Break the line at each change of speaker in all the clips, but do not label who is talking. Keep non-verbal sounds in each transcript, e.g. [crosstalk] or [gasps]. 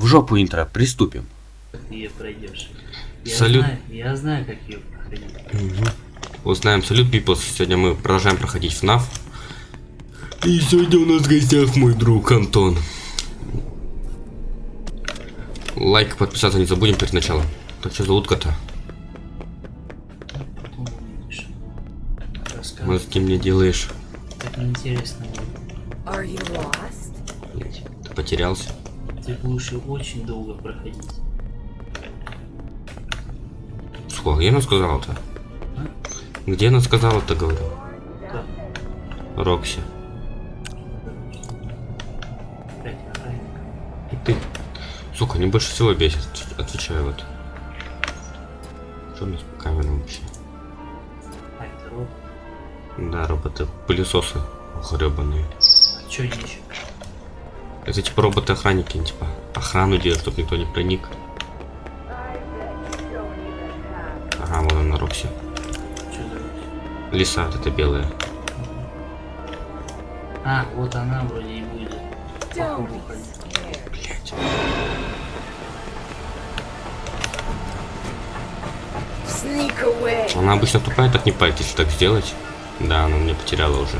В жопу интро, приступим.
Как ты ее пройдешь. Я
Салют.
Знаю, я знаю, как ее проходить.
Узнаем салют, people. Сегодня мы продолжаем проходить FNAF. И сегодня у нас в гостях мой друг Антон. Лайк, подписаться не забудем перед началом. Так что зовут кота?
Потом увидишь.
Вот
Рассказывай.
с кем мне делаешь?
Так неинтересно будет.
Are you lost?
Ты потерялся?
Ты будешь ее очень долго проходить.
Сколько? Где она сказала-то? Где она сказала-то, говорю?
Да.
Рокси. И ты. Сука, они больше всего бесит. Отвечаю вот. Что у нас по камерам вообще?
А, это робот.
Да, роботы. Пылесосы. Гребаные.
А чё они еще?
Это типа роботы-охранники, типа охрану делают, чтобы никто не проник. Ага, вон она, Рокси. Лиса, вот это белая.
А, вот она вроде и будет.
Блять. Она обычно тупая, так не палит, если так сделать. Да, она меня потеряла уже.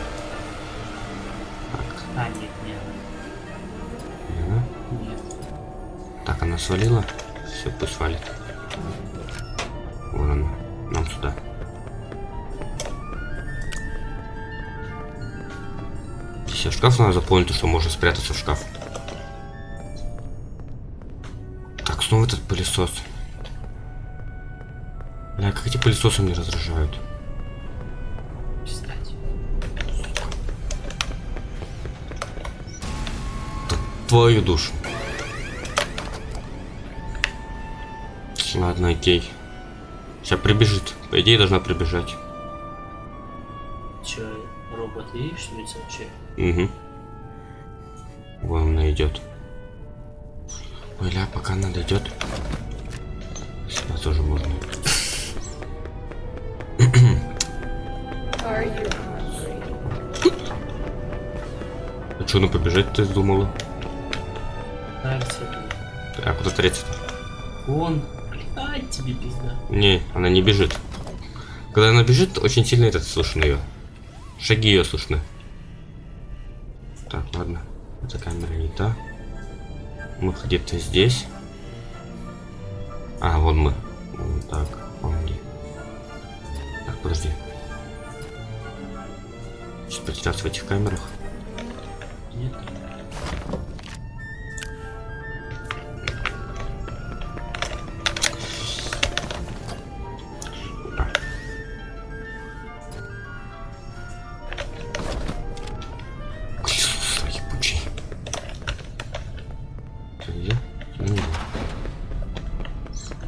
Свалила. Все, пусть свалит. Вон она. Нам сюда. Все, шкаф надо заполнить, что можно спрятаться в шкаф. Так, снова этот пылесос. Бля, как эти пылесосы мне раздражают. Твою душу. Ладно, окей. Сейчас прибежит. По идее, должна прибежать.
Чё, робот видишь, что лицо вообще?
Угу. Вон она идет. Ой, ля, пока она дойдет. Сюда тоже можно. А что, она побежать ты думала? А куда третья-то?
он. Ай, тебе пизда.
Не, она не бежит. Когда она бежит, очень сильно этот слышно ее. Шаги ее слышны. Так, ладно. Эта камера не та. Мы где-то здесь.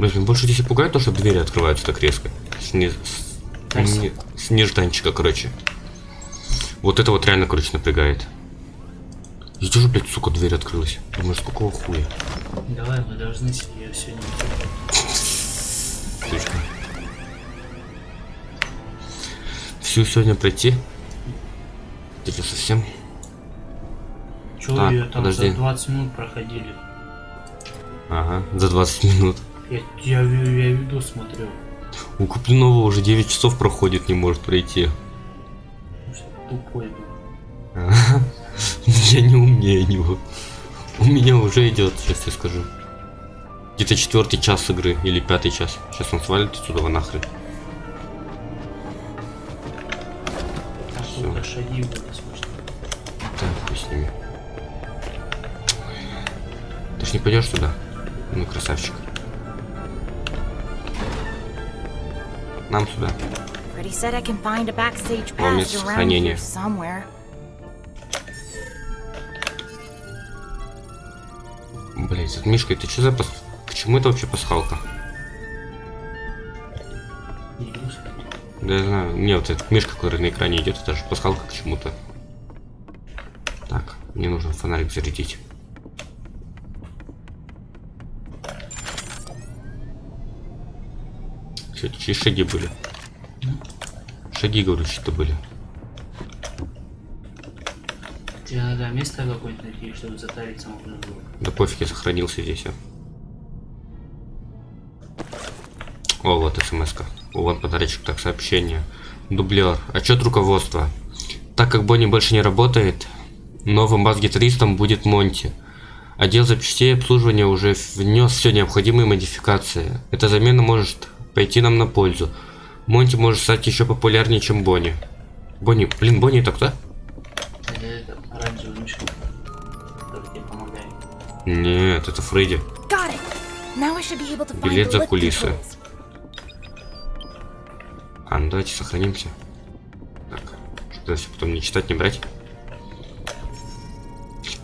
Блин, меня больше здесь и пугает то, что двери открываются так резко. С, не- с-
Красиво.
не- с нежданчика, короче. Вот это вот реально, короче, напрягает. И тоже, блядь, сука, дверь открылась. Думаешь, какого хуя?
Давай, мы должны ее сегодня
Слишком. Всю сегодня пройти? Это совсем?
Чё
Так,
ее там
подожди.
за 20 минут проходили?
Ага, за 20 минут.
Я, я, я видос смотрел.
У Куплинова уже 9 часов проходит, не может пройти.
Что тупой был.
Я не умнее него. У меня уже идет, сейчас я скажу. Где-то четвертый час игры или пятый час. Сейчас он свалит отсюда нахрен.
Сколько шаги.
Так, хуй с ними. Ты ж не пойдешь сюда? Ну, красавчик.
Backstage
Вам
pass
место сохранения. Блять, этот Мишка, ты что за пас... К чему это вообще пасхалка? Да я знаю. Не, вот этот Мишка, который на экране идет, это же пасхалка к чему-то. Так, мне нужно фонарик зарядить. Что, чьи шаги были? Шаги, говорю, что-то были.
Тебе надо место какое-нибудь найти, чтобы затариться можно было.
Да пофиг, я сохранился здесь. а. О, вот смс-ка. О, вот подарочек, так, сообщение. Дублер. Отчет руководства. Так как Бонни больше не работает, новым бас-гитаристом будет Монти. Отдел запчастей обслуживания уже внес все необходимые модификации. Эта замена может пойти нам на пользу. Монти может стать еще популярнее, чем Бонни. Бонни, блин, Бонни это кто?
Это этот оранжевый мишка, который тебе помогает.
Нет, это Фредди. Билет за кулисы. А, ну давайте сохранимся. Так, что если потом не читать, не брать.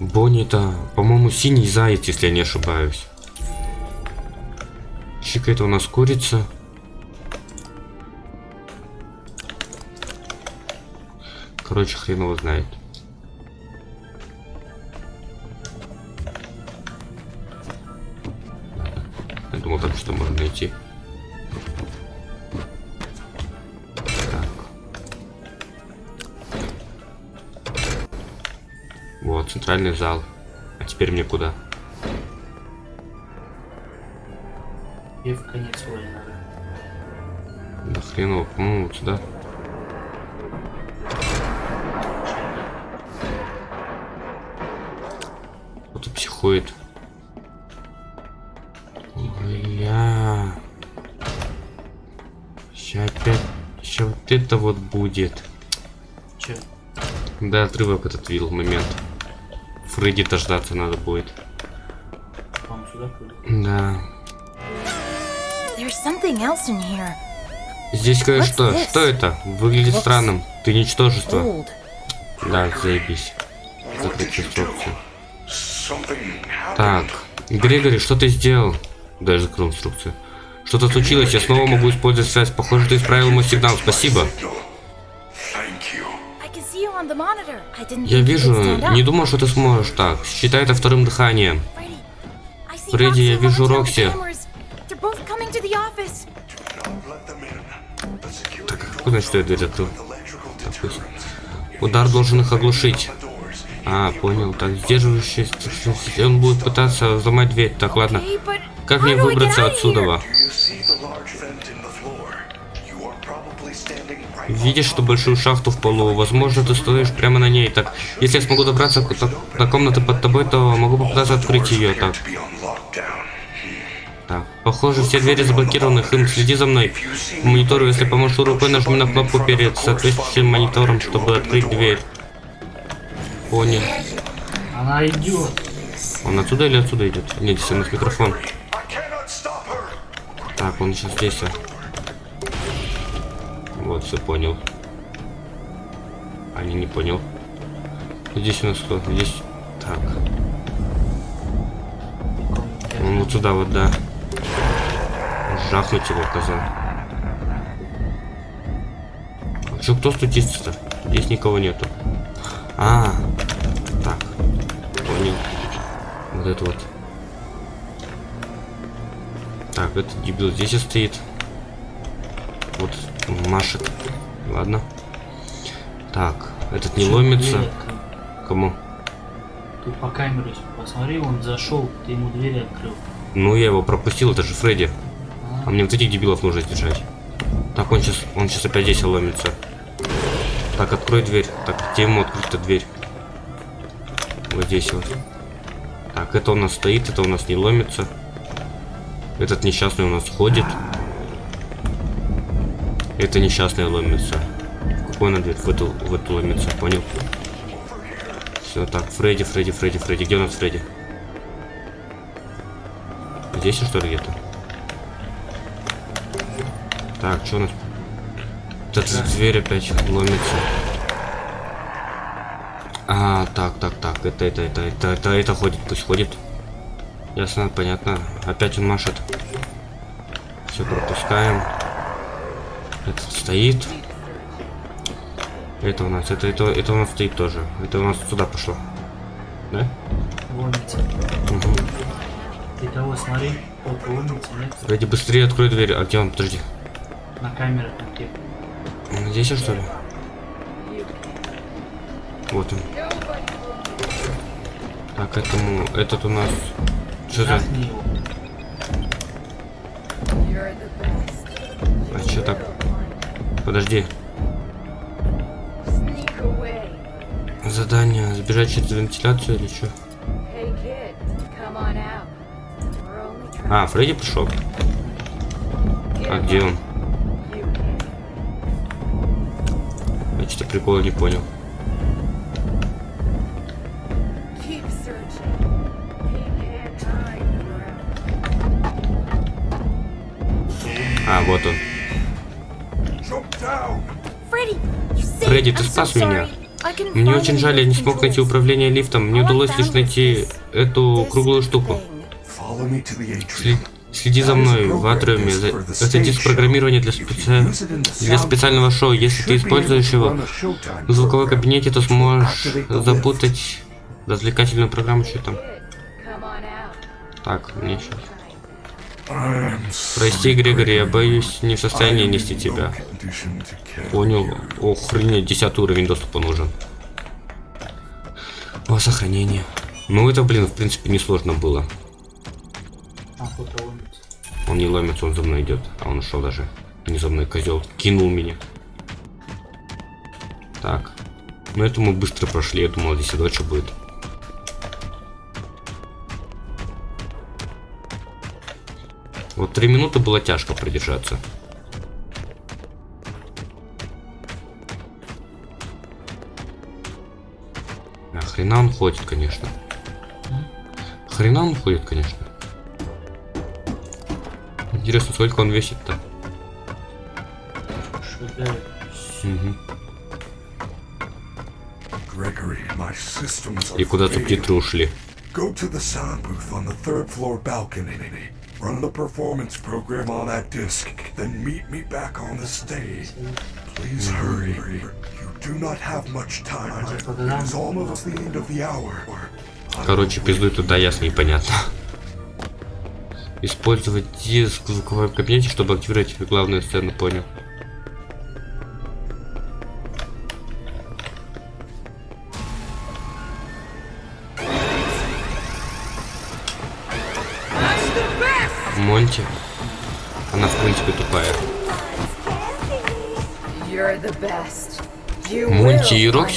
Бонни это, по-моему, синий заяц, если я не ошибаюсь. Чика это у нас курица. Короче, хрен его знает. Я думал, там что можно найти. Так. Вот, центральный зал. А теперь мне куда?
И в конец надо.
Да хрен его, по-моему, вот сюда. Сейчас опять... Сейчас вот это вот будет.
Че?
Да, отрывок этот видел момент. Фредди дождаться надо будет.
Вам сюда?
Да.
There's something else in here.
Здесь кое-что.
What's?
Что это? Выглядит
Looks
странным. Ты ничтожество.
Old.
Да, заебись. Закрыть
happened.
Так, Грегори, что ты сделал? Даже закрыл инструкцию. Что-то случилось, я снова могу использовать связь. Похоже, ты исправил мой сигнал. Спасибо. Я вижу, не думал, что ты сможешь так. Считай это вторым дыханием. Фредди, я вижу Рокси.
The
security
Куда что я дверь открыл? Так, пусть. Удар должен их оглушить. А, понял. Так, сдерживающий... Он будет пытаться взломать дверь. Так, ладно. Как мне выбраться отсюда? Видишь, что большую шахту в полу? Возможно, ты стоишь прямо на ней. Так, если я смогу добраться до комнаты под тобой, то могу попытаться открыть ее. Так, так. Похоже, все двери заблокированы. Хм, следи за мной. По монитору, если поможешь рукой, нажми на кнопку перед соответствующим монитором, чтобы открыть дверь. Понял.
Она идет.
Он отсюда или отсюда идет? Нет, здесь у нас микрофон. Так, он сейчас здесь. Вот, все понял. А, не, понял. Здесь у нас кто? Здесь. Так. Он вот сюда вот, да. Жахнуть его, коза. А чё, кто стучится-то? Здесь никого нету. А, так. Понял. Вот это вот. Так, этот дебил здесь и стоит. Вот машет. Ладно. Так, этот не
Чё,
ломится.
дверь?
Кому?
Тут по камере посмотри, он зашел, ты ему дверь открыл.
Ну, я его пропустил, это же Фредди.
А,
А мне вот этих дебилов нужно сдержать. Так, он сейчас, он сейчас опять здесь ломится. Так, открой дверь. Так, где ему открыть-то дверь? Вот здесь вот. Так, это у нас стоит, это у нас не ломится. Этот несчастный у нас ходит. Это несчастный ломится. Какую на дверь? В эту, в эту ломится, понял? Все, так, Фредди, Фредди, Фредди, Фредди. Где у нас Фредди? Здесь что ли где-то? Так, что у нас? Вот эта дверь опять ломится. А, так, так, так, это, это, это, это, это, это ходит, пусть ходит. Ясно, понятно. Опять он машет. Все пропускаем. Этот стоит. Это у нас, это, это, это у нас стоит тоже. Это у нас сюда пошло. Да?
ломится.
Угу.
Ты того смотри, только ломится, нет?
Быстрее открой дверь. А где он? Подожди.
На камерах где.
Он здесь что ли? Вот он. Так, этому... Этот у нас... Что
best.
А что так? Подожди. Задание. Сбежать через вентиляцию или что? А, Фредди пришел. А где он? Я что-то прикола не понял. Вот он. Фредди, ты спас меня. Мне очень жаль, я не смог найти управление лифтом. Мне удалось лишь найти эту круглую штуку. Следи за мной в атриуме. Это диск программирования для, специ- для специального шоу. Если ты используешь его в звуковой кабинете, то сможешь запутать развлекательную программу. Что там? Так, мне сейчас. Прости, Грегори, я боюсь не в состоянии нести тебя. Понял. Охренеть, десятый уровень доступа нужен. О, сохранение. Ну это, блин, в принципе, несложно было. Он не ломится, он за мной идет. А он ушел даже. Не за мной, козел. Кинул меня. Так. Ну это мы быстро прошли. Я думал, здесь и дольше будет. Вот три минуты было тяжко продержаться. А хрена он ходит, конечно. Хрена он ходит, конечно. Интересно, сколько он весит-то?
Are
И куда
failing.
субтитры ушли?
Go to the sound booth on the third floor balcony. Run the performance program on that disc, then meet me back on the stage. Please hurry. You do not have much time. It is almost the end of the hour.
Короче, пиздуй туда, ясно и понятно. Использовать диск в звуковом кабинете, чтобы активировать главную сцену, понял.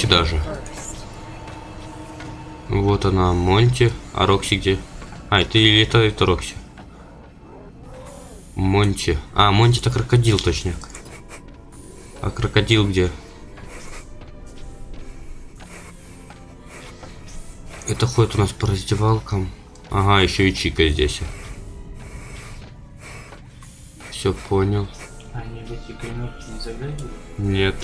Рокси даже. Вот она, Монти. А Рокси где? А, это или это, это Рокси? Монти. А, Монти это крокодил, точно. А крокодил где? Это ходит у нас по раздевалкам. Ага, еще и Чика здесь. Все понял.
Они в эти не заглядывают?
Нет.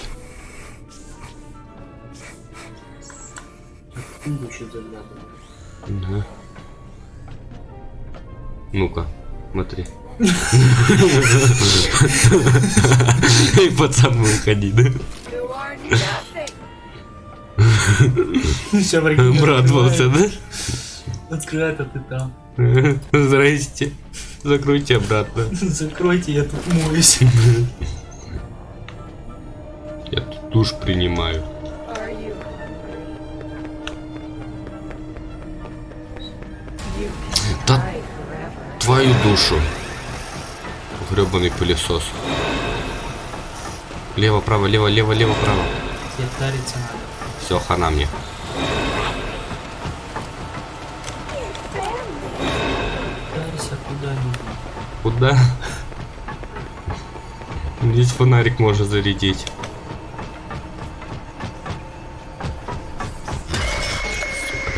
Еще заглядывают.
Да. Ну-ка, смотри. И пацан выходи, да?
Все
Обрадовался, да?
Открывает, а ты там.
Здрасте. Закройте обратно.
Закройте, я тут моюсь.
Я тут душ принимаю. Твою душу. Гребаный пылесос. Лево, право, лево, лево, лево, право. Все, хана мне. Куда? Здесь фонарик можно зарядить.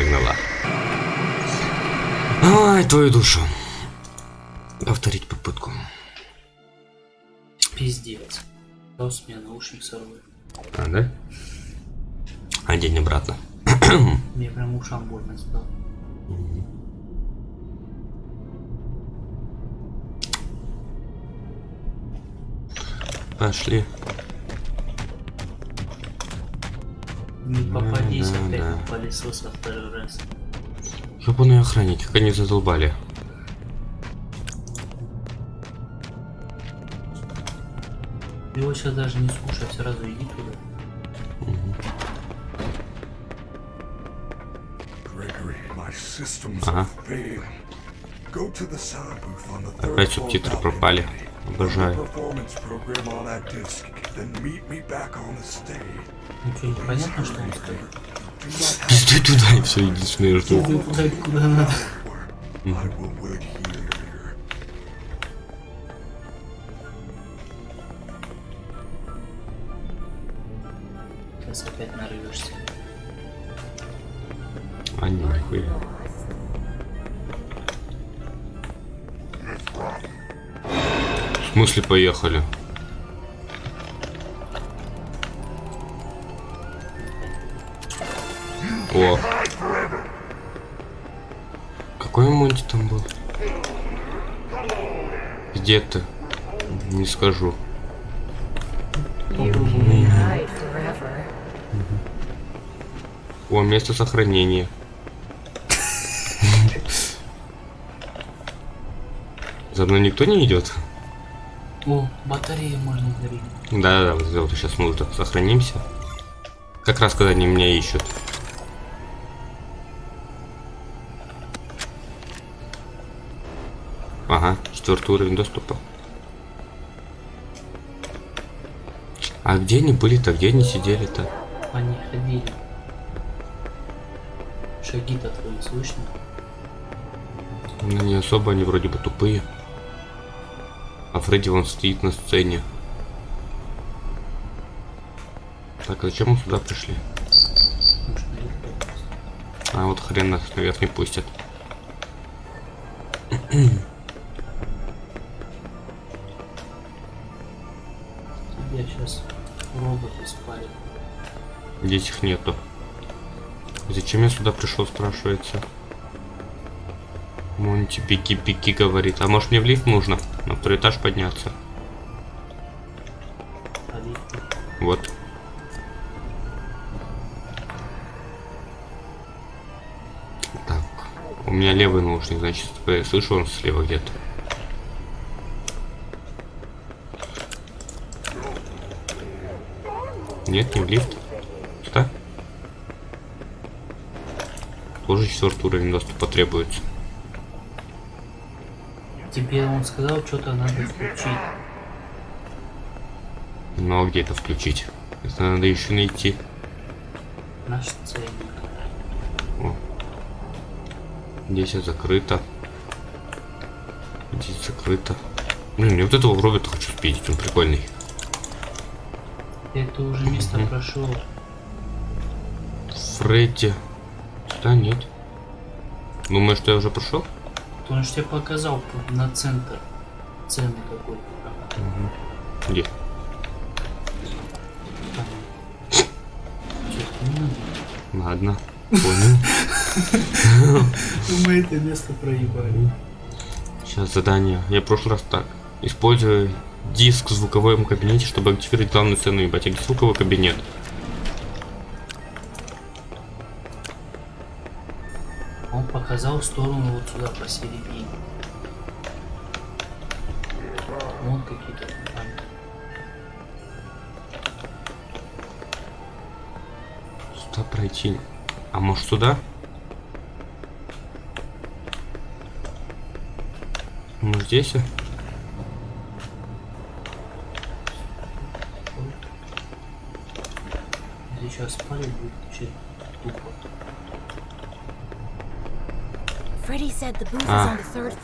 Сука. Ай, твою душу. Повторить попытку.
Пиздец. Пес мне наушник сорвал.
А, да? Одень обратно. [coughs]
Мне прям ушам больно стало.
Пошли.
Не попадись
да,
опять
да.
на пылесоса второй раз.
Ёбаные охранники, как они задолбали.
Его сейчас даже не слушай, сразу иди туда.
Ага.
are failing. Go to the sound booth on the third
Опять субтитры пропали. Обожаю.
performance program on that disc, then meet me back on the stage.
Ничего не понятно, что он сказал.
Пизды туда и все, иди смерть.
Иди туда, куда надо. Опять нарвешься.
А не, нихуя. В смысле поехали? О. Какой Монти там был? Где ты? Не скажу. Место сохранения. За мной никто не идет?
О, батареи можно дарить.
Да, да, да, вот сейчас мы тут сохранимся. Как раз когда они меня ищут. Ага, четвертый уровень доступа. А где они были-то? Где они сидели-то?
Они ходили. Шаги-то твои слышно?
Ну, не особо, они вроде бы тупые. А Фредди вон стоит на сцене. Так, а зачем мы сюда пришли? А вот хрен нас наверх не пустят.
Тебя сейчас роботы спалят.
Здесь их нету. Зачем я сюда пришел, спрашивается? Монти пики-пики говорит. А может мне в лифт нужно? На второй этаж подняться. Вот. Так. У меня левый наушник, значит, я слышу он слева где-то. Нет, не в лифт. Что? Тоже четвертый уровень доступа требуется.
Тебе он сказал, что-то надо включить.
Но где это включить? Это надо еще найти.
Наш ценник.
О. Здесь закрыто. Здесь закрыто. Блин, я вот этого робота хочу спидить, он прикольный.
Это уже место
Мгм.
прошел.
Фредди. Да, нет. Думаешь, что я уже прошел?
Он же тебе показал на центр. Цены какой-то там.
Где?
Там.
Ладно. Понял.
Мы это место проебали.
Сейчас задание. Я в прошлый раз так. Используя диск в звуковом кабинете, чтобы активировать главную сцену, ебать. А где звуковой кабинет?
Он показал в сторону вот сюда посередине. Вон какие-то.
Сюда пройти. А может сюда? Может здесь? а?
Сейчас спали будет тупо.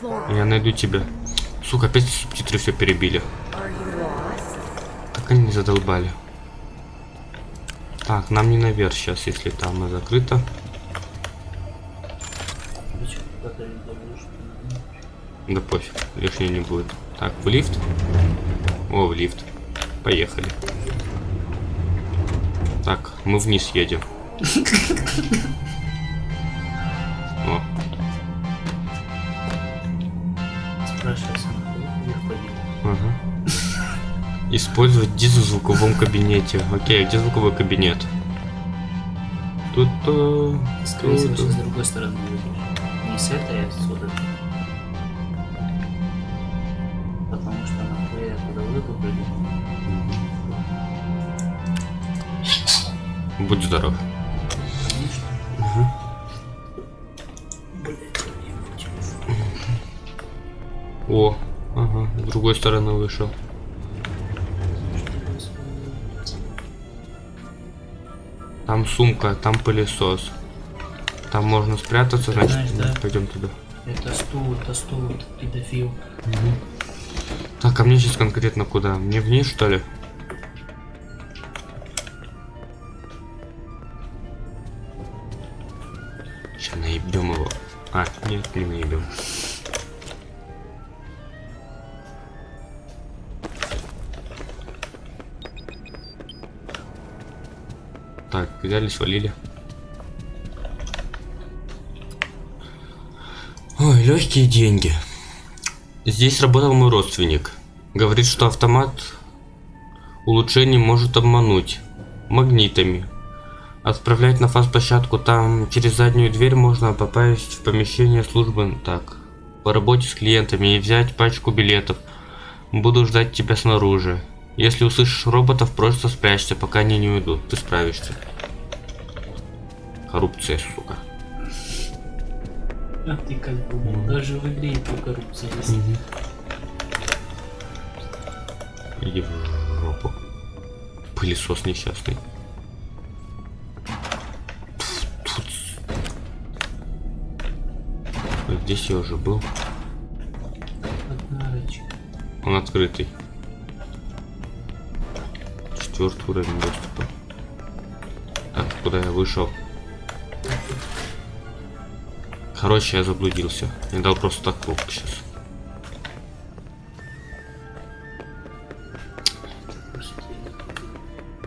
Floor.
Я найду тебя. Сука, опять субтитры все перебили. Как они задолбали. Так, нам не наверх сейчас, если там и закрыто. Да пофиг, лишнего не будет. Так, в лифт. О, в лифт. Поехали. Так, мы вниз едем. [laughs] Использовать дизу в звуковом кабинете. Окей, а где звуковой кабинет? Тут-то...
Скорее всего, с другой стороны. Не с этой, а отсюда. Потому что она хуя туда выкупили.
Будь здоров.
Угу.
О, ага, с другой стороны вышел. Там сумка, там пылесос. Там можно спрятаться, значит,
знаешь, да?
пойдем туда.
Это стул, это стул, это педофил.
Так, а мне сейчас конкретно куда? Мне вниз, что ли? Сейчас наебем его. А, нет, не наебем. Взяли, свалили. Ой, легкие деньги. Здесь работал мой родственник. Говорит, что автомат улучшений может обмануть магнитами. Отправлять на фаз-площадку там через заднюю дверь можно попасть в помещение службы так. По работе с клиентами и взять пачку билетов. Буду ждать тебя снаружи. Если услышишь роботов, просто спрячься, пока они не уйдут. Ты справишься. Коррупция, сука.
А ты как думал, даже в игре эта коррупция есть.
Иди в жопу. Пылесос несчастный. Здесь я уже был. Он открытый. Четвертый уровень доступа. Так, куда я вышел? Короче, я заблудился. Я дал просто так круг сейчас.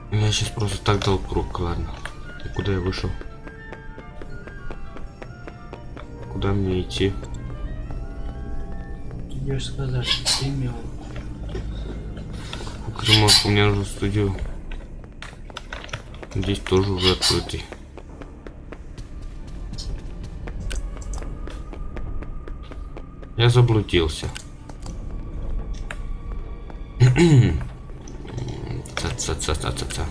Я сейчас просто так дал круг, ладно. И куда я вышел? Куда мне идти?
Тебе же сказали, ты имел.
Кремов, у меня нужно студию. Здесь тоже уже открытый. Заблудился. [clears throat] Ца-ца-ца-ца-ца.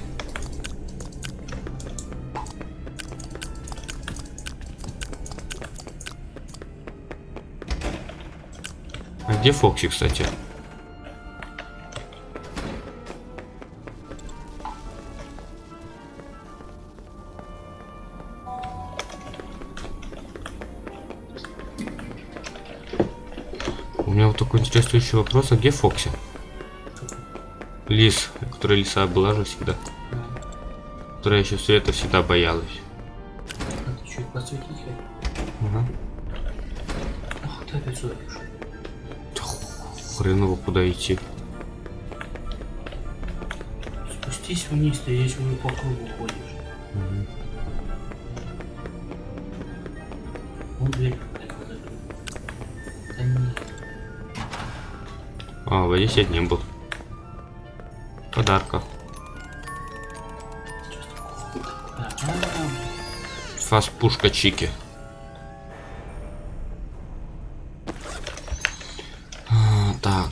А где Фокси, кстати? Такой интересующий вопрос, а где Фокси? Лис, которая лиса была же всегда. Которая еще света всегда боялась.
Ты чуть подсветить?
Ага.
Ах, ты опять сюда пришел.
Хрен его куда идти.
Спустись вниз, ты здесь уже по кругу ходишь. Вон дверь какая-то
А, вот здесь я не был. Подарка. Фас пушка Чики. А, так.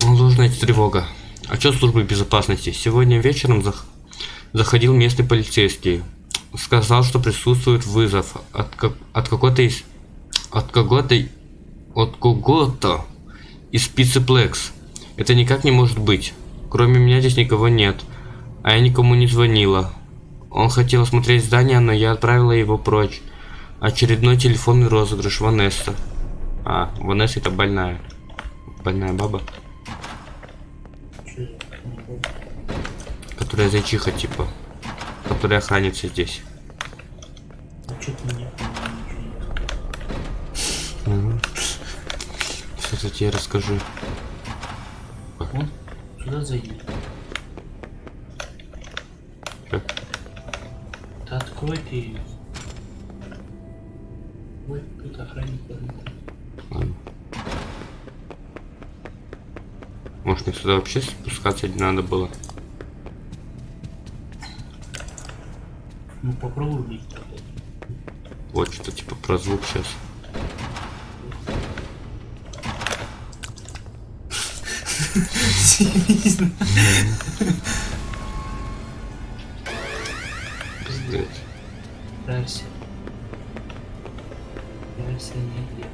Идти тревога. Отчет службы безопасности. Сегодня вечером зах- заходил местный полицейский. Сказал, что присутствует вызов от, как- от какой-то из... От кого-то... От кого-то из Пиццеплекс. Это никак не может быть. Кроме меня здесь никого нет. А я никому не звонила. Он хотел осмотреть здание, но я отправила его прочь. Очередной телефонный розыгрыш Ванесса. А, Ванесса это больная. Больная баба, которая зайчиха типа. Которая охранится здесь.
А чё ты мне не
Сейчас я тебе расскажу.
Вон, сюда зайди.
Как?
Да открой ты ее. Ой, тут охранник.
Ладно. Может мне сюда вообще спускаться не надо было?
Ну попробуй влезть.
Вот что-то типа про звук сейчас. Пиздец.
Прайся. Прайся нигде.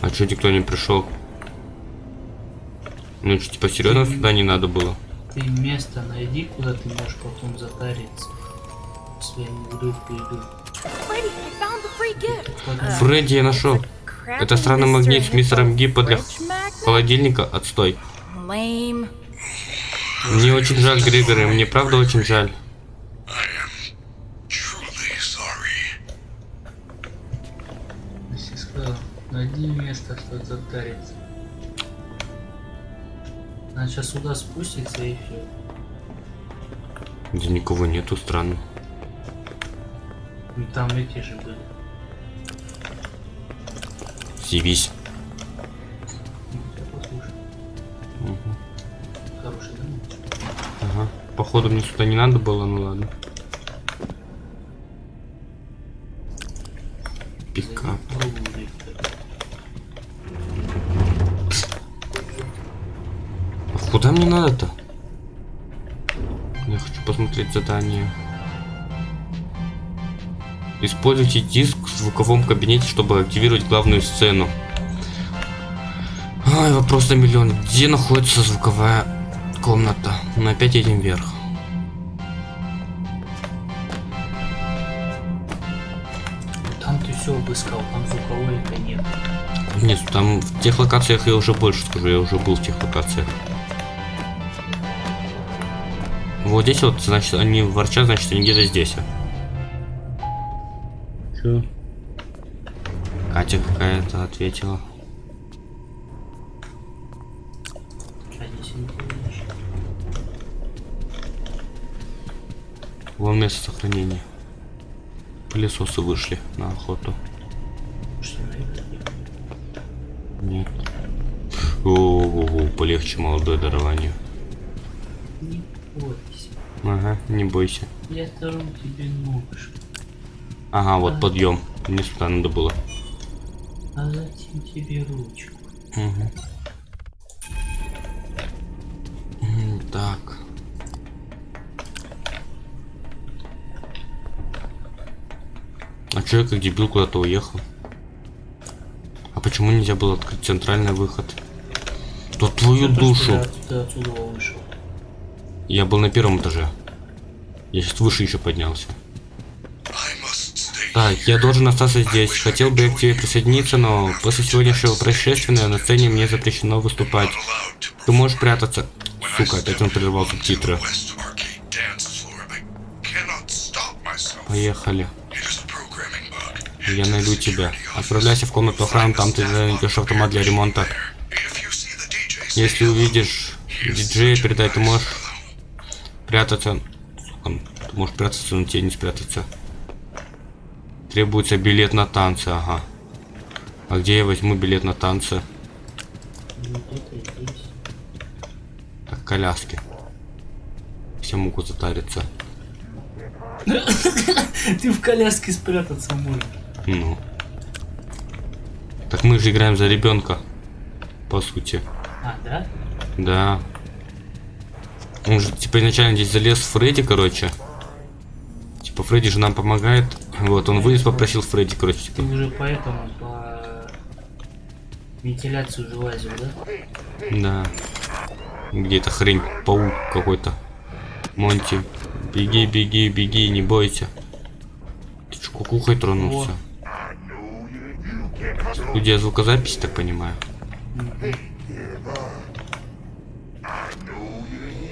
А что никто не пришел? Ну, что, типа, серьезно сюда не надо было?
Ты место найди, куда ты можешь потом затариться. Если
the free gift.
Подумай,
Фредди я нашел. Это странный магнит с мистером Гиппо для холодильника. Отстой. Мне очень жаль, Григорий, мне правда очень жаль.
Найди место, что затариться. Она сейчас сюда спустится и все.
Где никого нету, странно.
И там эти же были.
Явись. Походу мне сюда не надо было, ну ладно.
Виктор.
А куда мне надо-то? Я хочу посмотреть задание. Используйте диск в звуковом кабинете, чтобы активировать главную сцену. Ай, вопрос на миллион. Где находится звуковая комната? Мы опять едем вверх.
Все обыскал, там звуковой это нет.
Нет, там в тех локациях я уже больше скажу, я уже был в тех локациях. Вот здесь вот, значит, они ворчат, значит, они где-то здесь. Чё? Катя какая-то ответила.
А.
Вон место сохранения. Пылесосы вышли на охоту.
Что, наверное,
Нет. О, полегче молодое дарование.
Не бойся.
Ага, не бойся.
Я дарю тебе нож.
Ага, вот подъем. Мне сюда надо было.
А затем тебе ручку.
М, Так. А чё я как дебил куда-то уехал? А почему нельзя было открыть центральный выход? Да твою
ты
душу!
Ты отсюда вышел.
Я был на первом этаже. Я сейчас выше еще поднялся. Так, я должен остаться здесь. Хотел бы я к тебе присоединиться, но после сегодняшнего происшествия на сцене мне запрещено выступать. Ты можешь прятаться. Сука, опять он прервал субтитры.
West
Я найду тебя. Отправляйся в комнату охраны, там ты найдешь автомат для ремонта. Если увидишь диджея, передай, ты можешь прятаться. Сука, ты можешь прятаться, но тебе не спрятаться. Требуется билет на танцы, ага. А где я возьму билет на танцы? Так, коляски. Все могут затариться. [laughs]
Ты в коляске спрятаться можешь.
Ну. Так мы же играем за ребенка. По сути.
А, да?
Да. Он же, типа, изначально здесь залез Фредди, короче. Типа, Фредди же нам помогает. Вот, он вылез, попросил Фредди, короче,
Ты
типа.
уже поэтому по вентиляцию уже лазил, да?
Да. Где-то хрень, паук какой-то. Монти, беги, беги, беги, не бойся. Ты чё, кукухой тронулся? Студия звукозаписи, так понимаю.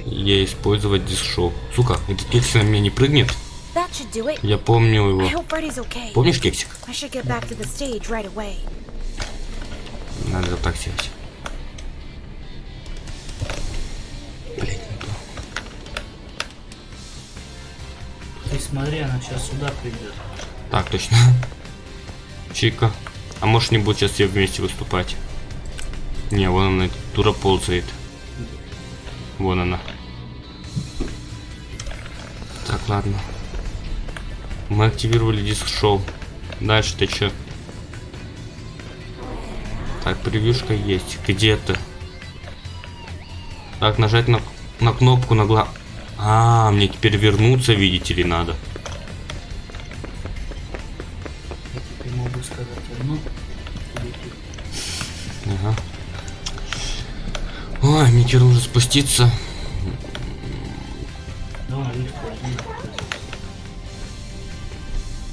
Я использовать диск-шоу. Сука, этот кексик на меня не прыгнет? Я помню его. Помнишь кексик? Надо так сделать. Блять, не то.
Ты смотри, она сейчас сюда придет.
Так, точно. Чика. А может не будет сейчас все вместе выступать? Не, вон она, дура ползает. Вон она. Так, ладно. Мы активировали диск шоу. Дальше ты чё? Так, превьюшка есть. Где ты? Так, нажать на, на кнопку на гла... А, мне теперь вернуться, видите ли, надо.
Теперь
нужно спуститься.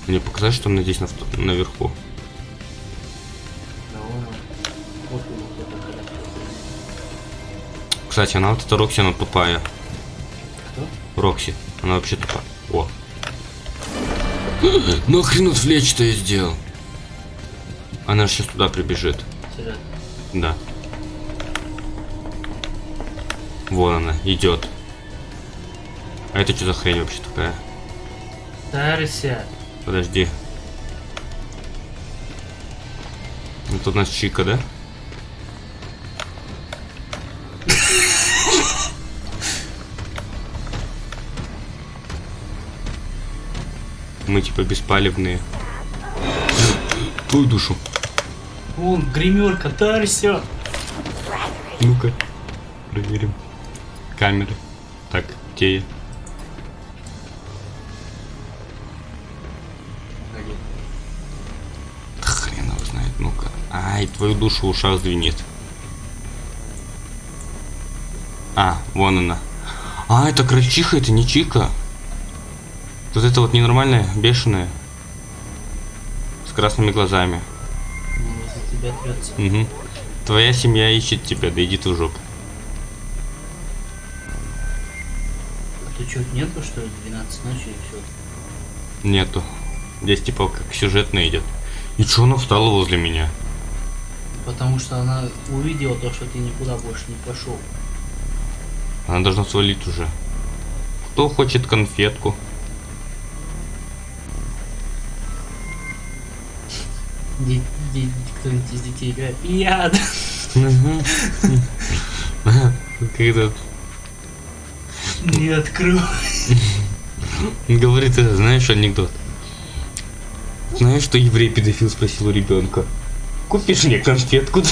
Мне показать, что она здесь на наверху.
Вот вот.
Кстати, она вот эта Рокси, она тупая.
Кто?
Рокси, она вообще тупая. О. [gasps] Нахрен отвлечь-то я сделал? Она же сейчас туда прибежит.
Серьезно.
Да. Вон она, идет. А это что за хрень вообще такая?
Тарься.
Подожди. Это у нас Чика, да? Мы типа беспалевные. Твою душу.
Вон, гримерка, тарься.
Ну-ка, проверим. Камеры. Так, где я? Да Хрен его знает, ну-ка. Ай, твою душу в ушах звенит. А, вон она. А, это крольчиха, это не чика. Вот это вот ненормальная, бешеная. С красными глазами. Угу. Твоя семья ищет тебя, да иди ты в жопу.
Что, нету, что ли, 12 ночи и все?
Нету. Здесь типа как сюжетно идет. И чё она встала возле меня?
Потому что она увидела то, что ты никуда больше не пошел.
Она должна свалить уже. Кто хочет конфетку?
Кто-нибудь из детей играет. Я, да.
Когда
Не открою.
говорит, это, знаешь, анекдот. Знаешь, что еврей педофил спросил у ребенка? Купишь мне конфетку?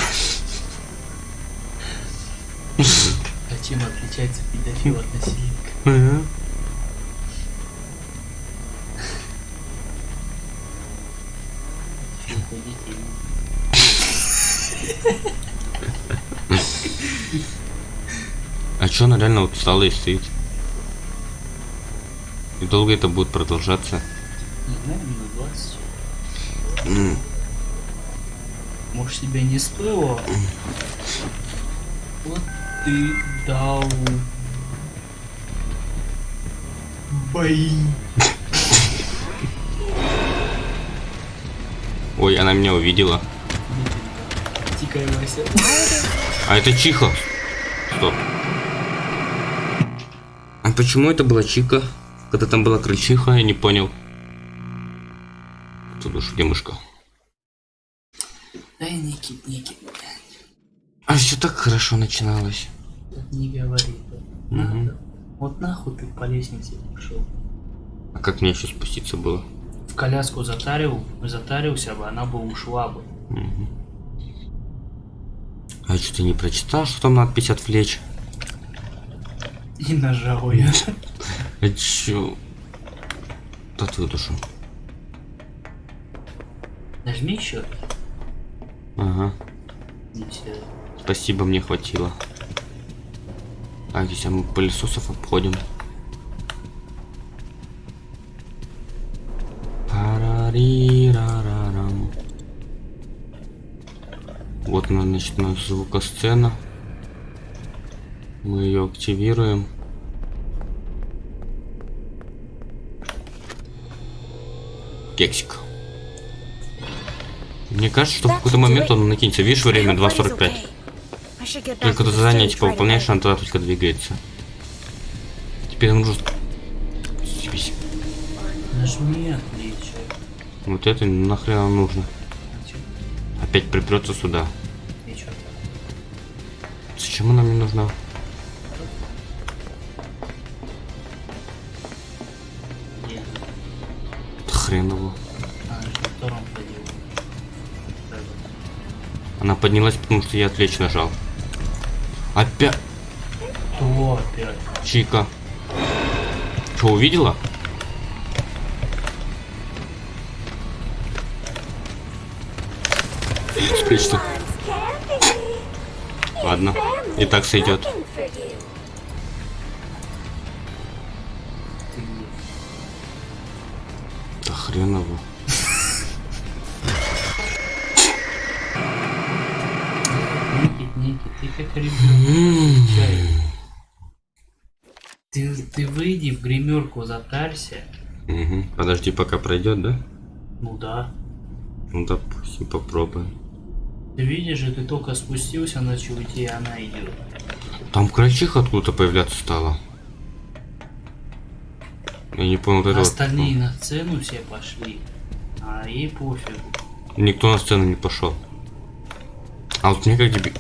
А чем отличается педофил от насильника?
А чё она реально вот встала и стоит? Долго это будет продолжаться?
Не знаю, минут 20. Может, себе не стоило? Вот ты дал. Бои.
Ой, она меня увидела.
Тикай, Вася.
А это Чиха. Стоп. А почему это была Чика? Когда там была крольчиха, я не понял. Тут уж где мышка?
Дай Никит, Никит.
А все так хорошо начиналось.
Так не говори. да. Надо. Вот нахуй ты по лестнице пошел.
А как мне еще спуститься было?
В коляску затарил, затарился бы, она бы ушла бы.
Мгм. А что ты не прочитал, что там надпись отвлечь?
И нажал я. [laughs]
А чё? Да твою душу.
Нажми еще.
Ага.
Все.
Спасибо, мне хватило. А здесь а мы пылесосов обходим. Парарирарарам. Вот она, значит, у нас звукосцена. Мы ее активируем. Кексик. Мне кажется, что в какой-то момент он накинется. Видишь, время 2.45. Только до задания типа выполняешь, она тогда только двигается. Теперь нам нужно... Съебись.
Нажми отличие.
Вот это нахрен нам нужно. Опять припрется сюда. Зачем она мне нужна? Поднялась, потому что я отвлечь нажал. Опять
Кто опять?
Чика. Что, увидела? Спрячься. Ладно. И так сойдет.
Затарься.
Мгм. Подожди, пока пройдет, да?
Ну да.
Ну допустим, попробуем.
Ты видишь ты только спустился, начал идти, и она идет.
Там крольчиха откуда-то появляться стала. Я не понял, вот это вот.
Остальные на сцену все пошли. А ей пофигу.
Никто на сцену не пошел. А вот мне как тебе...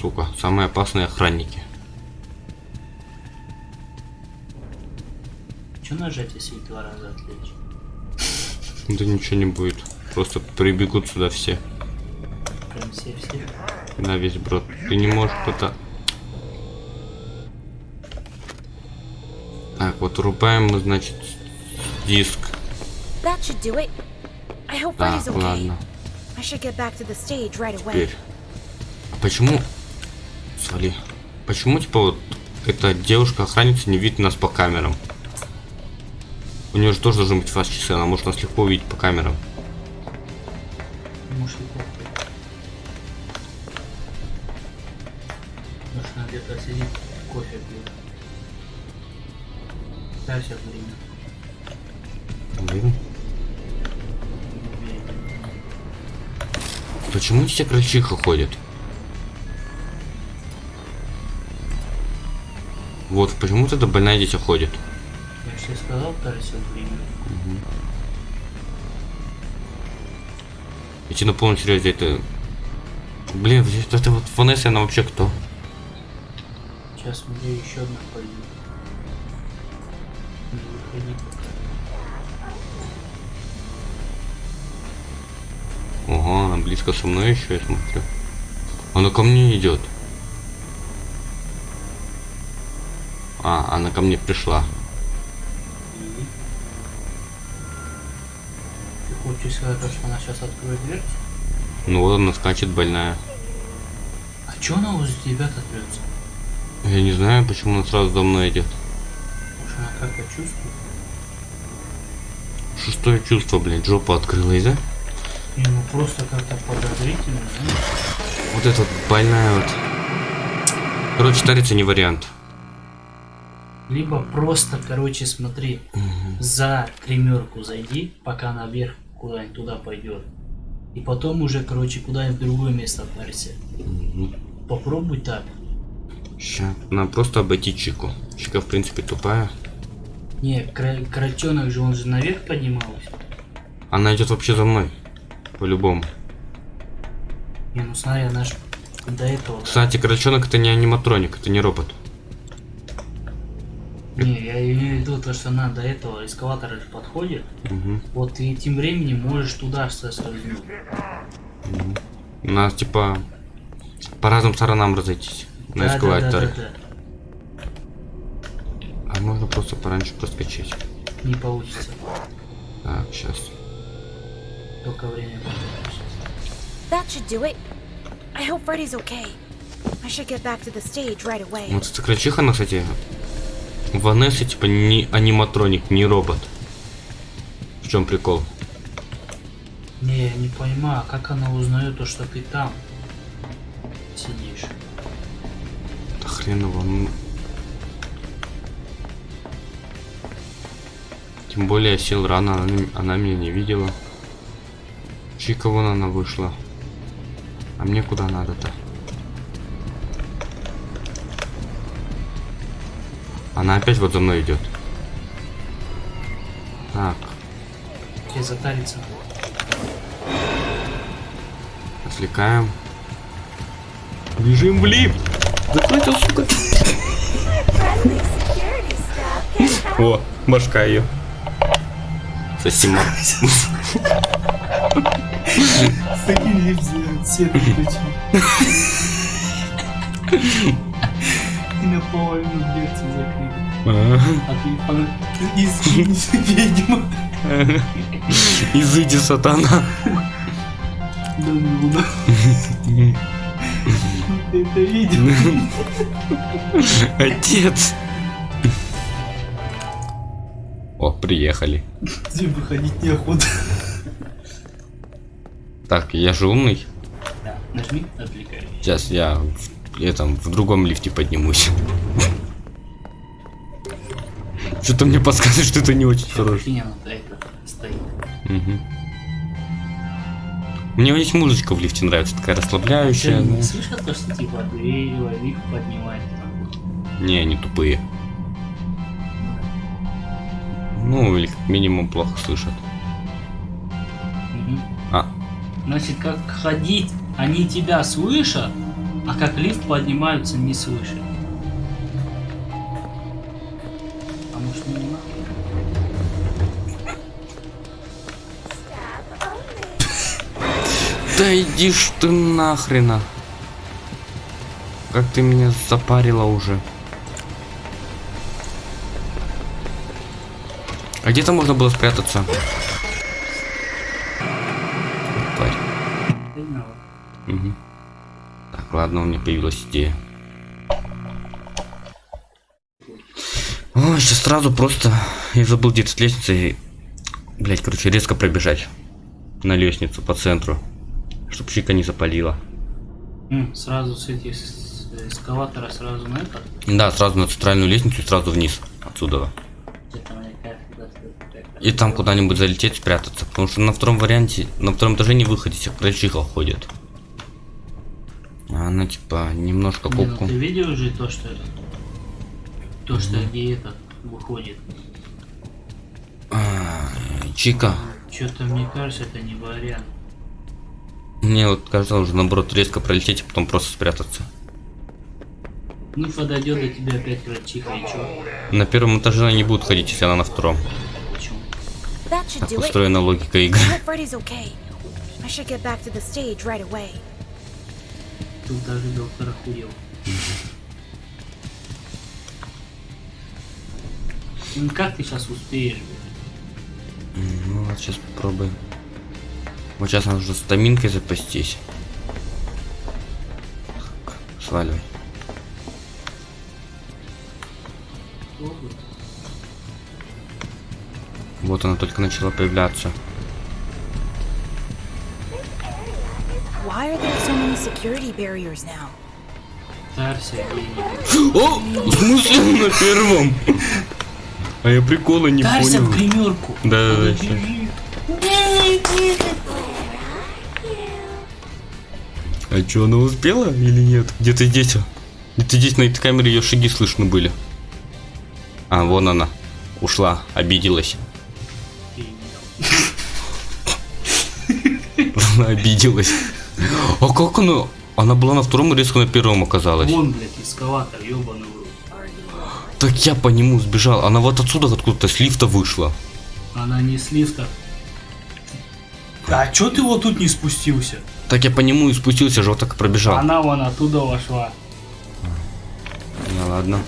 Сука, самые опасные охранники.
Че нажать, если два раза отвлечь?
Да ничего не будет. Просто прибегут сюда все.
Прям все-все.
На весь брод. Ты не можешь это... Так, вот рубаем мы, значит, диск.
That should do it. I hope
Так,
Freddy's okay.
ладно.
I should get back to the stage right away.
Теперь. А почему... Свали. Почему, типа, вот эта девушка-охранница не видит нас по камерам? У нее же тоже должны быть фаз-часы, она может нас легко увидеть по камерам.
Может похуй. Может она где-то сидит, кофе пьет. Да, все время.
Блин. Почему все крольчиха ходят? Вот, почему эта больная дитя ходит?
Я же тебе сказал, Тарси, время.
Идти на полном серьезе это... Блин, вот это вот Ванесса, она вообще кто?
Сейчас мне еще одна пойдет. Не выходи пока.
Ого, она близко со мной еще, я смотрю. Она ко мне идет. А, она ко мне пришла.
Ты то, что она сейчас откроет дверь?
Ну вот она скачет больная.
А чё она возле тебя трется?
Я не знаю, почему она сразу за мной идет.
Может она как-то чувствует?
Шестое чувство, блядь, жопа открылась, да?
Не, ну просто как-то подозрительно, знаешь?
Вот эта вот больная вот. Короче, тариться не вариант.
Либо просто, короче, смотри, за гримерку зайди, пока наверх куда-нибудь туда пойдет. И потом уже, короче, куда-нибудь в другое место отправься. Попробуй так.
Ща, надо просто обойти Чику. Чика, в принципе, тупая.
Не, кра- кротенок же, он же наверх поднимался.
Она идет вообще за мной. По-любому.
Не, ну смотри, она ж до этого.
Кстати, крольчонок это не аниматроник, это не робот.
Не, я имею в виду то, что она до этого эскалатора же подходит.
Мгм.
Вот ты тем временем можешь туда соскользнуть.
У нас типа по разным сторонам разойтись на
Да, да, да,
эскалаторе.
да, да.
А можно просто пораньше проскочить.
Не получится.
Так, сейчас.
Только время потратишь.
That should do it. I hope Freddy's okay. I should get back to the stage right away.
Вот эта крольчиха, она, кстати, Ванесса, типа, не аниматроник, не робот. В чем прикол?
Не, я не понимаю, а как она узнает то, что ты там сидишь?
Да хреново. ну. Тем более я сел рано, она, она меня не видела. Чика вон она вышла. А мне куда надо-то? Она опять вот за мной идет. Так,
Тебе затариться.
отвлекаем. Бежим в лифт! Закройте, сука! [laughs] О, башка ее. Сосима. [laughs]
С таким свет включил. И наполовину дверцу закрыли. А ты из ведьма.
Изыди, сатана.
Да ну, да. Ты это видел?
Отец! О, приехали.
Тебе выходить неохота.
Так, я же умный.
Да, нажми отвлекающий.
Сейчас я в, этом, в другом лифте поднимусь. Что-то мне подсказывает, что это не очень хорошо. Мгм. Мне здесь музычка в лифте нравится, такая
Ты
расслабляющая.
не
да.
слышал то, что типа дверь, лифт поднимает? там?
Не, они тупые. Ну, или как минимум плохо слышат.
Мгм.
А,
Значит, как ходить, они тебя слышат, а как лифт поднимаются, не слышат. А может не надо?
да иди ж ты нахрена. Как ты меня запарила уже. А где-то можно было спрятаться? Ладно, у меня появилась идея. Ой, сейчас сразу просто... Я забыл где-то с лестницы. Блять, короче, резко пробежать. На лестницу по центру. Чтоб чика не запалила.
М, Сразу с этих с эскалатора сразу на это.
Да, сразу на центральную лестницу и сразу вниз. Отсюда. И там куда-нибудь залететь, спрятаться. Потому что на втором варианте, на втором этаже не выходить, всех крольчиха ходит. А она типа немножко
Не, ну
попку.
ты видел уже то, что... То, что где этот выходит.
А, Чика,
Что-то мне кажется, это не вариант.
мне вот кажется, уже наоборот резко пролететь, а потом просто спрятаться.
Ну, подойдет до тебя опять врачиха, и чё?
На первом этаже она не будет ходить, если она на втором.
Почему?
Так устроена логика игры.
Тут даже доктор охуел. Ну как ты сейчас успеешь? блин?
Ну вот сейчас попробуем. Вот сейчас нужно стаминкой запастись. Сваливай. Вот она только начала появляться.
Why are there so many security barriers now? [gasps]
О! В смысле [laughs] на первом? А я прикола не
Тарься в
понял.
гримерку.
Да, да, да. А что, она успела или нет? Где-то здесь. Где-то здесь на этой камере ее шаги слышно были. А, вон она. Ушла, обиделась. [laughs] Она обиделась. А как она? Она была на втором и резко на первом оказалась.
Вон, блядь, эскалатор, рот.
Так я по нему сбежал. Она вот отсюда откуда-то с лифта вышла.
Она не с лифта. А чё ты вот тут не спустился?
Так я по нему и спустился, же вот так и пробежал.
Она вон оттуда вошла.
Ну ладно.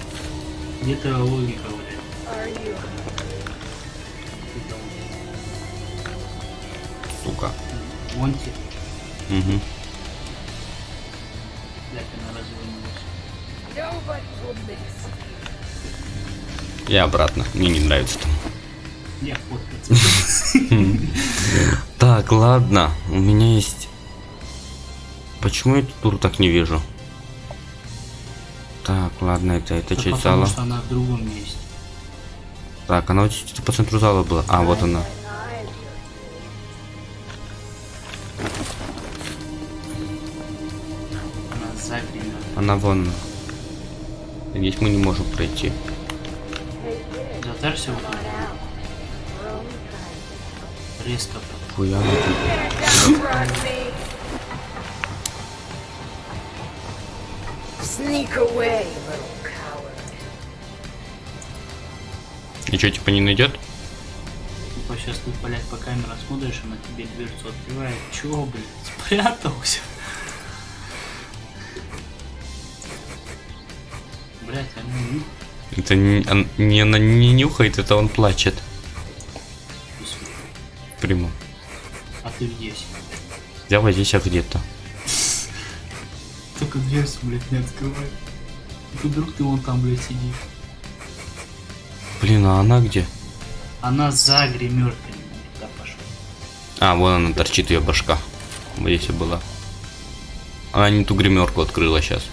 Где-то логика, блядь.
Сука.
Вон те,
Угу. Я обратно. Мне не нравится там. [laughs] Так, ладно. У меня есть... Почему я эту туру так не вижу? Так, ладно, это, это
Да
часть зала.
что она в другом месте.
Так, она вот здесь по центру зала была. А, вот она.
Она
вон. Здесь мы не можем пройти.
Вот тут. Резко.
Хуя. И что, типа не найдет?
Типа сейчас ты, блядь, по камерам смотришь, она тебе дверцу открывает. Чё, блядь, спрятался?
Это не, он- не она не нюхает, это он плачет. Прямо.
а ты здесь.
Я вот здесь а где-то.
Только дверь, блядь, не открывай. Тут вдруг ты вон там, блядь, сидишь.
Блин, а она где?
Она за гримеркой. Туда пошла.
А, вон она торчит ее башка. Вот здесь и была. Она не ту гримерку открыла сейчас.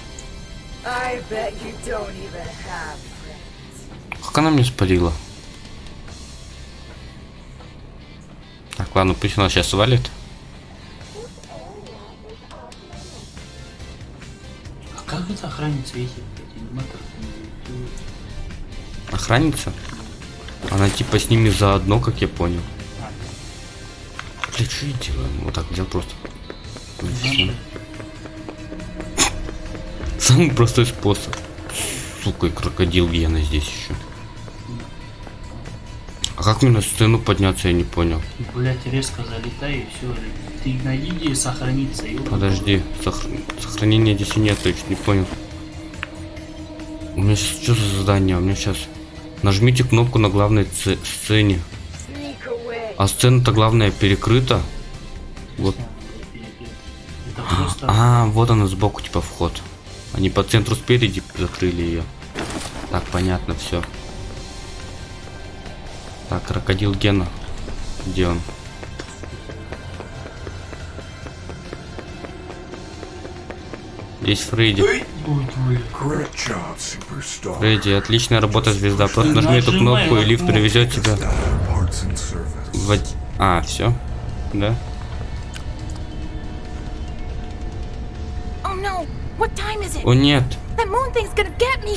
I bet you don't even have.
Как она мне спалила? Так, ладно, пусть она сейчас свалит.
А как это охранница аниматоры?
Охранница? Она типа с ними заодно, как я понял. Блин, что я делаю? Вот так взял просто. Самый простой способ. Сука, и крокодил Гена здесь еще. Как мне на сцену подняться, я не понял.
Блять, резко залетай и все. Ты найди где сохраниться. ёбаный
Подожди, сохр- сохранения здесь нет, я чуть не понял. У меня сейчас что за задание? У меня сейчас... Нажмите кнопку на главной сцене. А сцена-то главная перекрыта. Вот.
Просто...
А, вот она сбоку, типа, вход. Они по центру спереди закрыли ее. Так, понятно, все. Так, крокодил Гена. Где он? Здесь Фредди. Фредди, отличная работа, звезда. Просто нажми эту кнопку, и лифт привезет тебя в... А, все? Да?
Oh?
О нет!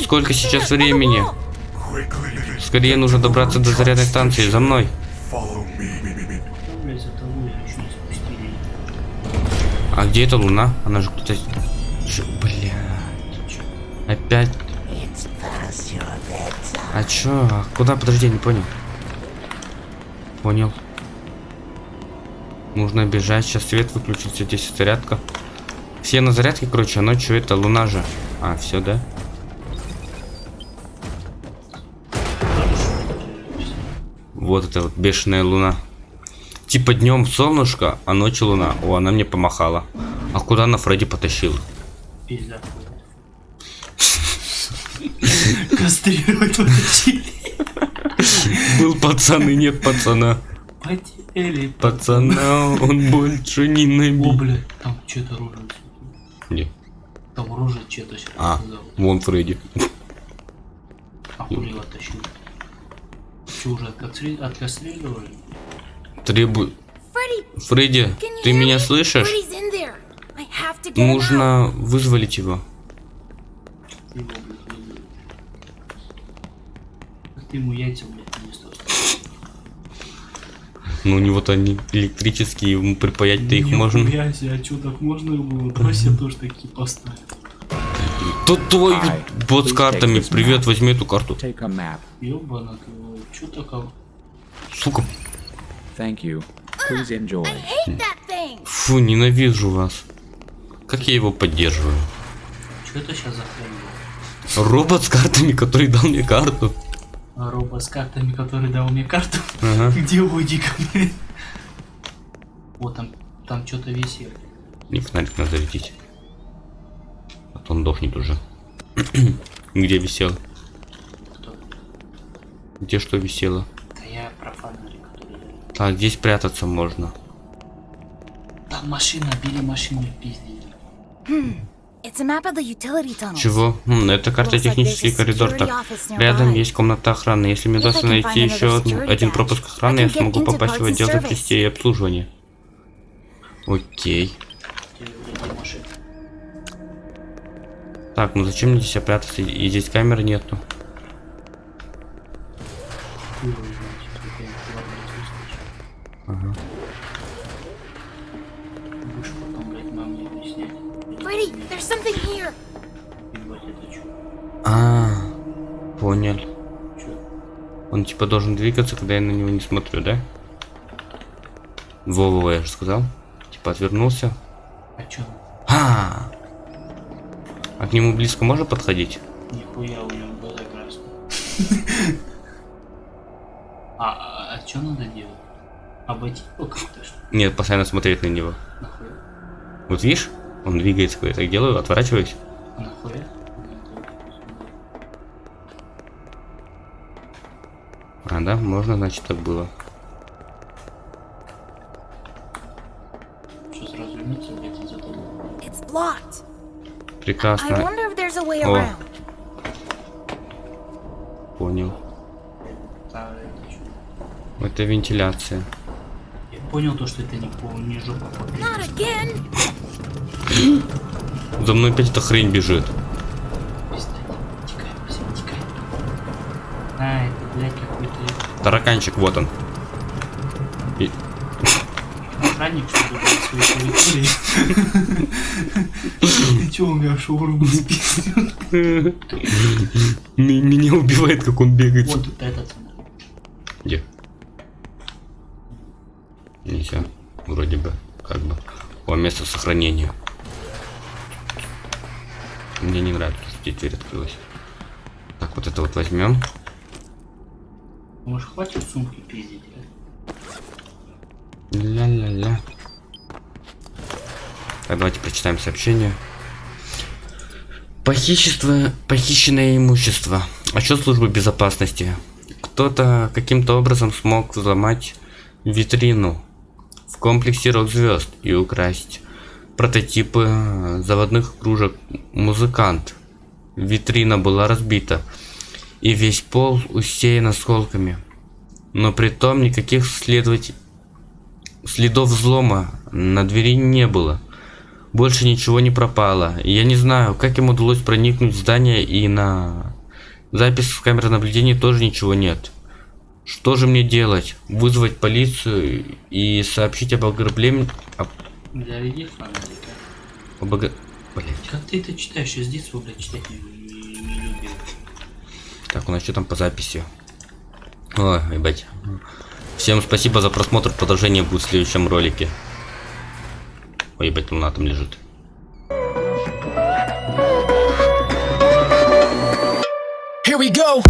Сколько сейчас времени? Скорее нужно добраться до зарядной станции. За мной. А где эта луна? Она же кто-то... Блядь. Опять. А чё? А куда? Подожди, не понял. Понял. Нужно бежать. Сейчас свет выключится. Здесь зарядка. Все на зарядке, короче, а ночью это луна же. А, все, да? Вот это вот бешеная луна. Типа днем солнышко, а ночью луна. О, она мне помахала. А куда она Фредди потащила?
Пизда. Кастрировать вытащили.
Был пацан и нет пацана.
Потели.
Пацана он больше не
О,
набил.
блядь, там что-то рожа.
Не.
Там рожа что-то сейчас.
А, вон Фредди.
А хули его? Что, уже?
Требую.
Freddy,
Фредди, ты меня слышишь? Нужно вызволить его.
Ты его, блядь, вызови. Ты ему яйца, блядь, не стал.
Ну, у него-то они электрические, ему припаять-то их можно.
Себе, а чё, так можно? Брось я тоже такие поставил.
Тут твой бот с картами. Привет, возьми эту карту.
Такого?
Сука, фу, ненавижу вас. Как я его поддерживаю?
Чё это сейчас за хрень?
Робот с картами, который дал мне карту.
А робот с картами, который дал мне карту?
Ага. [laughs]
Где уйди ко мне? Вот там, там что-то висит.
Мне фонарик надо зарядить. Он дохнет уже. [clears throat] Где висел?
Кто?
Где что висело?
Да я про фонарик, который...
Так, здесь прятаться можно.
Там машина, бери машину
tunnels.
Чего? Это карта технический коридор. Так, рядом есть комната охраны. Если мне удастся найти еще один пропуск охраны, я смогу попасть в отдел запчастей и обслуживания. Окей. Так, ну зачем мне здесь прятаться? И здесь камеры нету. А, понял. Он типа должен двигаться, когда я на него не смотрю, да? Вова, я же сказал. Типа отвернулся.
А чё?
А к нему близко можно подходить?
Нихуя у него глаза красные. [laughs] А, а, а чё надо делать? Обойти его как-то что?
Нет, постоянно смотреть на него.
Нахуя?
Вот видишь, он двигается, когда я так делаю, отворачиваюсь.
Нахуя?
А, да, можно, значит, так было.
Что сразу вернуться где-то за тобой?
It's blocked. I
Прекрасно,
around.
понял.
Это
вентиляция.
Я понял то, что это не по не жопа по
Not again.
За мной опять эта хрень бежит.
А, это, блядь, какой-то
Тараканчик, вот он.
Охранник, что ли, своей территории. Ты [laughs] чё, у меня шаурму спиздил?
Меня убивает, как он бегает.
Вот этот.
Где? Нельзя. Вроде бы. Как бы. О, место сохранения. Мне не нравится, что дверь открылась. Так, вот это вот возьмем.
Может, хватит сумки пиздить, а?
Ля-ля-ля. Так, давайте прочитаем сообщение. Похищество, похищенное имущество. Отчет службы безопасности. Кто-то каким-то образом смог взломать витрину в комплексе рок звезд и украсть прототипы заводных кружек музыкант. Витрина была разбита, и весь пол усеян осколками. Но при том никаких следователей Следов взлома на двери не было. Больше ничего не пропало. Я не знаю, как им удалось проникнуть в здание и на запись с камеры наблюдения тоже ничего нет. Что же мне делать? Вызвать полицию и сообщить об ограблении... Об...
Заведи фонарика.
об ог- Блять.
Как ты это читаешь? Я с детства, блядь, читать не, не- не любил.
Так, у нас что там по записи? Ой, ебать. Всем спасибо за просмотр. Продолжение будет в следующем ролике. Ой, ебать, луна там лежит.
Here we go.